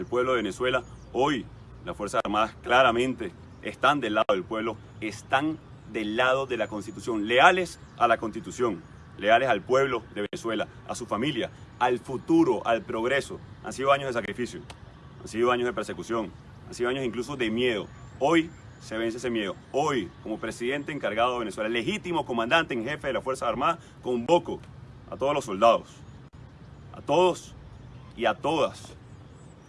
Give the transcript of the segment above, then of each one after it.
el pueblo de Venezuela. Hoy las Fuerzas Armadas claramente están del lado del pueblo, están del lado de la Constitución, leales a la Constitución, leales al pueblo de Venezuela, a su familia, al futuro, al progreso. Han sido años de sacrificio, han sido años de persecución, han sido años incluso de miedo. Hoy se vence ese miedo. Hoy, como presidente encargado de Venezuela, legítimo comandante en jefe de las Fuerzas Armadas, convoco a todos los soldados, a todos y a todas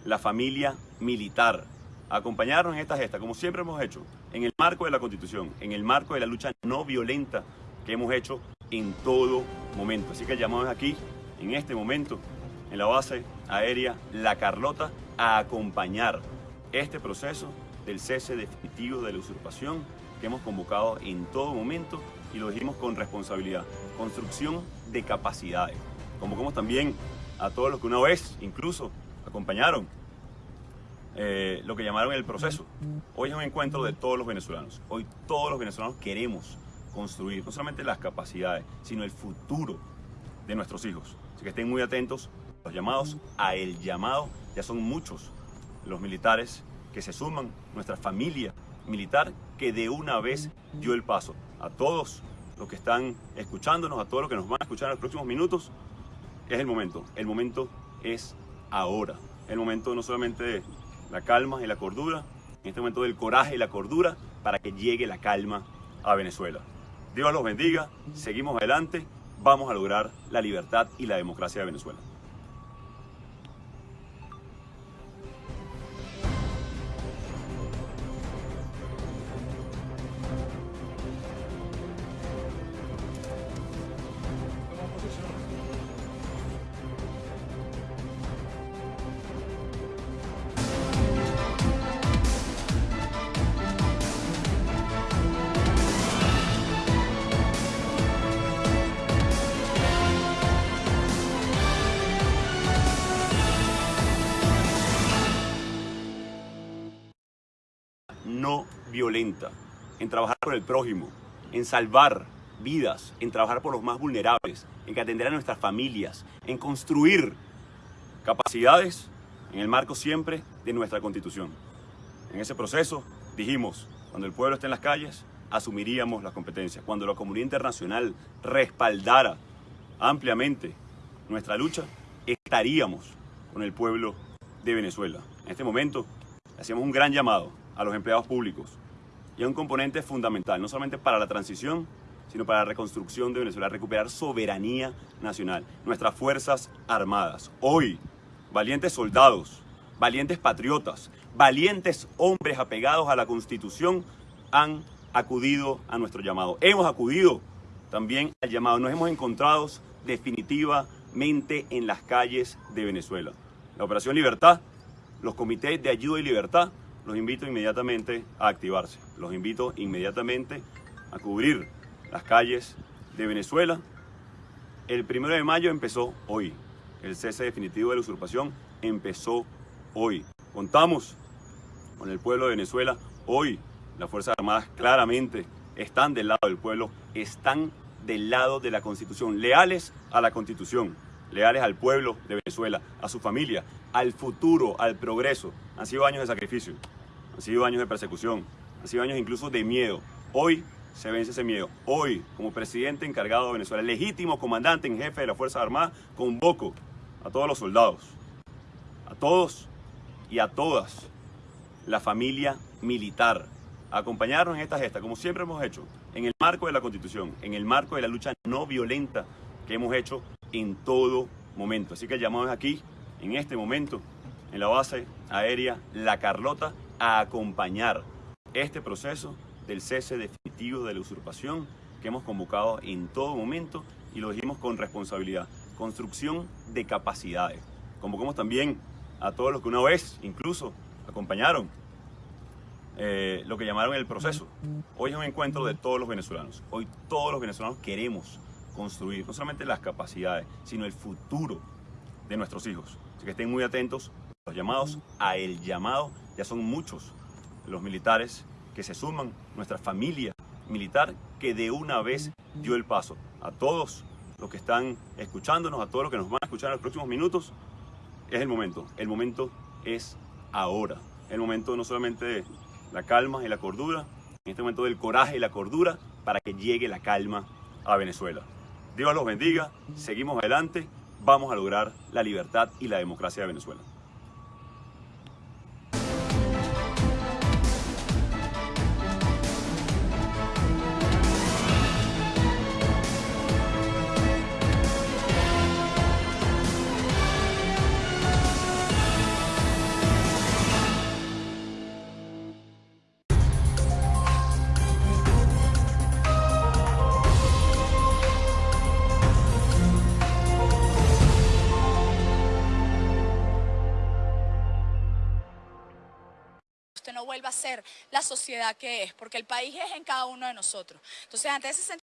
la familia militar acompañarnos en esta gesta, como siempre hemos hecho, en el marco de la Constitución, en el marco de la lucha no violenta que hemos hecho en todo momento. Así que llamamos aquí, en este momento, en la base aérea La Carlota, a acompañar este proceso del cese definitivo de la usurpación que hemos convocado en todo momento y lo dijimos con responsabilidad. Construcción de capacidades. Convocamos también a todos los que una vez incluso acompañaron eh, lo que llamaron el proceso. Hoy es un encuentro de todos los venezolanos. Hoy todos los venezolanos queremos construir no solamente las capacidades, sino el futuro de nuestros hijos. Así que estén muy atentos los llamados a el llamado. Ya son muchos los militares que se suman, nuestra familia militar que de una vez dio el paso. A todos los que están escuchándonos, a todos los que nos van a escuchar en los próximos minutos, es el momento. El momento es ahora. El momento no solamente la calma y la cordura, en este momento del coraje y la cordura, para que llegue la calma a Venezuela. Dios los bendiga, seguimos adelante, vamos a lograr la libertad y la democracia de Venezuela. No violenta, en trabajar por el prójimo, en salvar vidas, en trabajar por los más vulnerables, en atender a nuestras familias, en construir capacidades en el marco siempre de nuestra Constitución. En ese proceso dijimos, cuando el pueblo esté en las calles, asumiríamos las competencias. Cuando la comunidad internacional respaldara ampliamente nuestra lucha, estaríamos con el pueblo de Venezuela. En este momento, hacíamos un gran llamado a los empleados públicos y a un componente fundamental, no solamente para la transición, sino para la reconstrucción de Venezuela, recuperar soberanía nacional, nuestras Fuerzas Armadas. Hoy, valientes soldados, valientes patriotas, valientes hombres apegados a la Constitución han acudido a nuestro llamado. Hemos acudido también al llamado. Nos hemos encontrado definitivamente en las calles de Venezuela. La Operación Libertad, los comités de ayuda y libertad los invito inmediatamente a activarse. Los invito inmediatamente a cubrir las calles de Venezuela. El primero de mayo empezó hoy. El cese definitivo de la usurpación empezó hoy. Contamos con el pueblo de Venezuela. Hoy las Fuerzas Armadas claramente están del lado del pueblo, están del lado de la Constitución, leales a la Constitución leales al pueblo de Venezuela, a su familia, al futuro, al progreso. Han sido años de sacrificio, han sido años de persecución, han sido años incluso de miedo. Hoy se vence ese miedo. Hoy, como presidente encargado de Venezuela, legítimo comandante en jefe de las Fuerzas Armadas, convoco a todos los soldados, a todos y a todas la familia militar a acompañarnos en esta gesta, como siempre hemos hecho, en el marco de la Constitución, en el marco de la lucha no violenta que hemos hecho en todo momento. Así que llamamos aquí, en este momento, en la base aérea La Carlota, a acompañar este proceso del cese definitivo de la usurpación que hemos convocado en todo momento y lo dijimos con responsabilidad. Construcción de capacidades. Convocamos también a todos los que una vez incluso acompañaron eh, lo que llamaron el proceso. Hoy es un encuentro de todos los venezolanos. Hoy todos los venezolanos queremos construir no solamente las capacidades, sino el futuro de nuestros hijos. Así que estén muy atentos los llamados a el llamado. Ya son muchos los militares que se suman, nuestra familia militar que de una vez dio el paso. A todos los que están escuchándonos, a todos los que nos van a escuchar en los próximos minutos, es el momento. El momento es ahora. El momento no solamente de la calma y la cordura, en este momento del coraje y la cordura para que llegue la calma a Venezuela. Dios los bendiga, seguimos adelante, vamos a lograr la libertad y la democracia de Venezuela. Vuelva a ser la sociedad que es, porque el país es en cada uno de nosotros. Entonces, ante ese